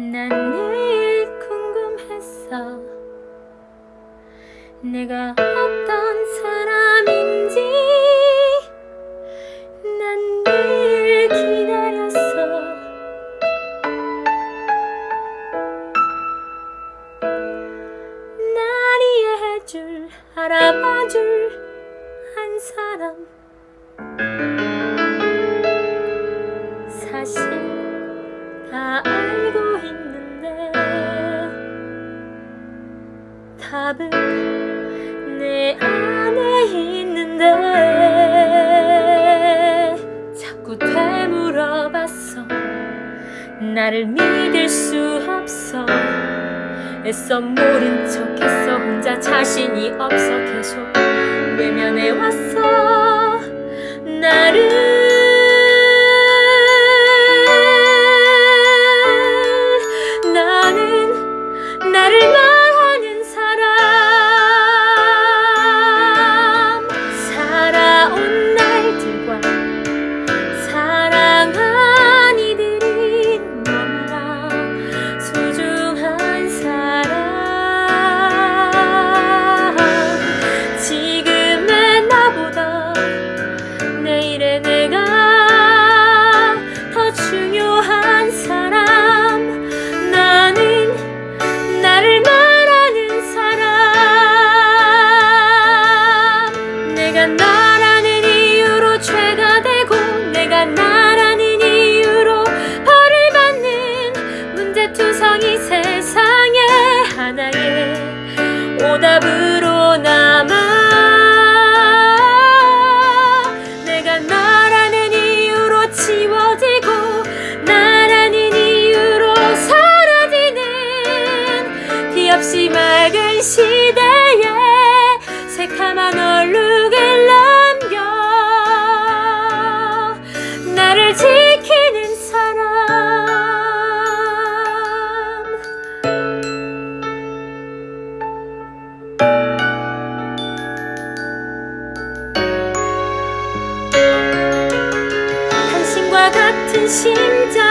난늘 궁금했어. 내가 어떤 사람인지. 난 늘 기다렸어. 날 이해해줄 알아봐줄 한 사람. 사실 다 알고 답은 내 안에 있는데. 자꾸 되물어봤어. 나를 믿을 수 없어. 애써 모른 척했어. 혼자 자신이 없어. 계속 외면해왔어. 나를 내일의 내가 더 중요한 사람. 나는 나를 말하는 사람. 내가 나라는 이유로 죄가 되고 내가 나라는 이유로 벌을 받는 문제투성이 세상에 하나의 오답으로 남아 시대에 새카만 얼룩을 남겨 나를 지키는 사람. 당신과 같은 심장